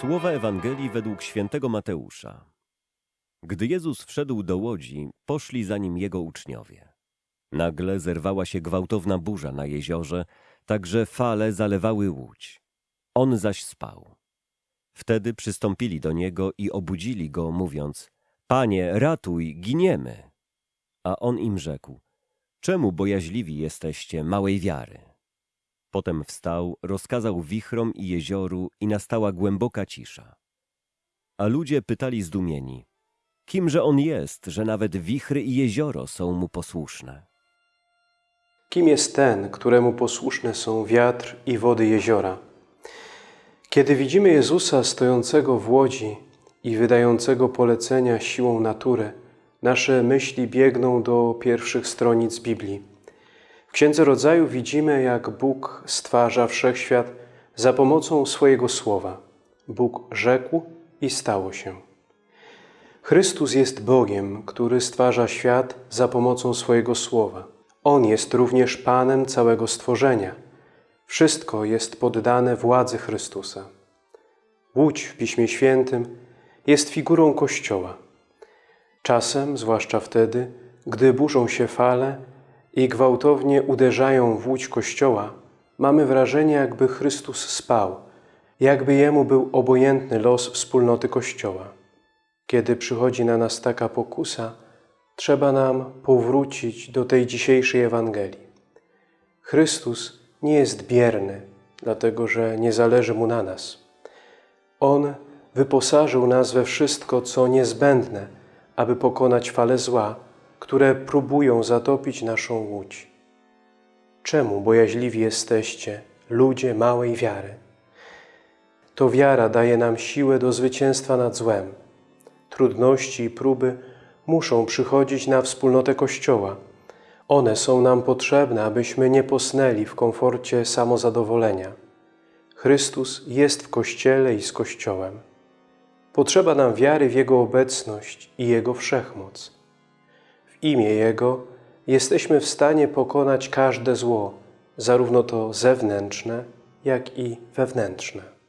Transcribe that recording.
Słowa Ewangelii według świętego Mateusza. Gdy Jezus wszedł do łodzi, poszli za nim jego uczniowie. Nagle zerwała się gwałtowna burza na jeziorze, tak że fale zalewały łódź. On zaś spał. Wtedy przystąpili do niego i obudzili go, mówiąc: Panie, ratuj, giniemy. A on im rzekł: Czemu bojaźliwi jesteście małej wiary? Potem wstał, rozkazał wichrom i jezioru i nastała głęboka cisza. A ludzie pytali zdumieni, kimże on jest, że nawet wichry i jezioro są mu posłuszne? Kim jest ten, któremu posłuszne są wiatr i wody jeziora? Kiedy widzimy Jezusa stojącego w łodzi i wydającego polecenia siłą natury, nasze myśli biegną do pierwszych stronic Biblii. W Księdze Rodzaju widzimy, jak Bóg stwarza wszechświat za pomocą swojego słowa. Bóg rzekł i stało się. Chrystus jest Bogiem, który stwarza świat za pomocą swojego słowa. On jest również Panem całego stworzenia. Wszystko jest poddane władzy Chrystusa. Łódź w Piśmie Świętym jest figurą Kościoła. Czasem, zwłaszcza wtedy, gdy burzą się fale i gwałtownie uderzają w łódź Kościoła, mamy wrażenie, jakby Chrystus spał, jakby Jemu był obojętny los wspólnoty Kościoła. Kiedy przychodzi na nas taka pokusa, trzeba nam powrócić do tej dzisiejszej Ewangelii. Chrystus nie jest bierny, dlatego że nie zależy Mu na nas. On wyposażył nas we wszystko, co niezbędne, aby pokonać fale zła, które próbują zatopić naszą łódź. Czemu bojaźliwi jesteście, ludzie małej wiary? To wiara daje nam siłę do zwycięstwa nad złem. Trudności i próby muszą przychodzić na wspólnotę Kościoła. One są nam potrzebne, abyśmy nie posnęli w komforcie samozadowolenia. Chrystus jest w Kościele i z Kościołem. Potrzeba nam wiary w Jego obecność i Jego wszechmoc. Imię Jego jesteśmy w stanie pokonać każde zło, zarówno to zewnętrzne, jak i wewnętrzne.